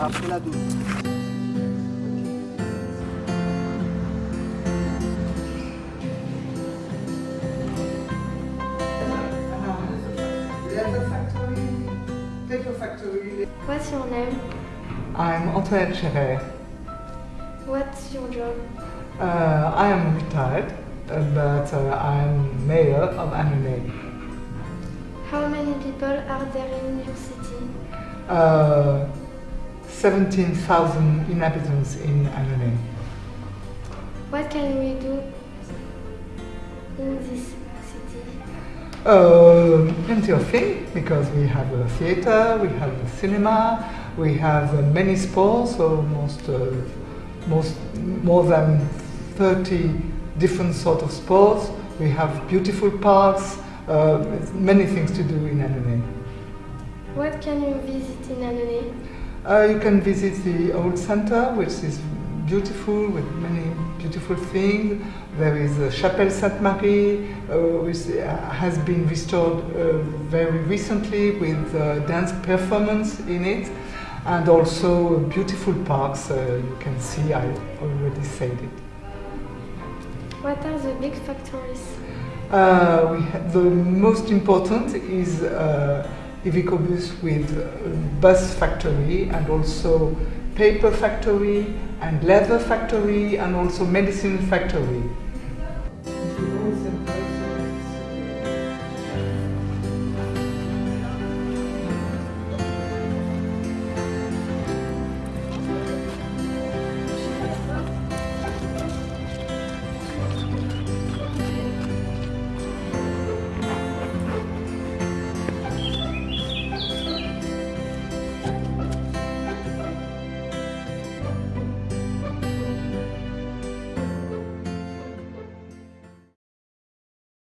Après la douche. What's your name? I'm Antoine Chéret. What's your job? Uh, I am retired, but uh, I'm mayor of Annonay. How many people are there in your city? Uh, 17,000 inhabitants in Annonay. What can we do in this city? Uh, plenty of things because we have a theater, we have a cinema, we have uh, many sports, almost uh, most more than 30 different sort of sports. We have beautiful parks, uh, many things to do in Annonay. What can you visit in Annonay? Uh, you can visit the old center, which is beautiful with many beautiful things. There is a Chapelle Sainte Marie, uh, which uh, has been restored uh, very recently with uh, dance performance in it, and also beautiful parks. Uh, you can see, I already said it. What are the big factories? Uh, we the most important is uh, Iveco Bus with uh, bus factory and also paper factory and leather factory and also medicine factory.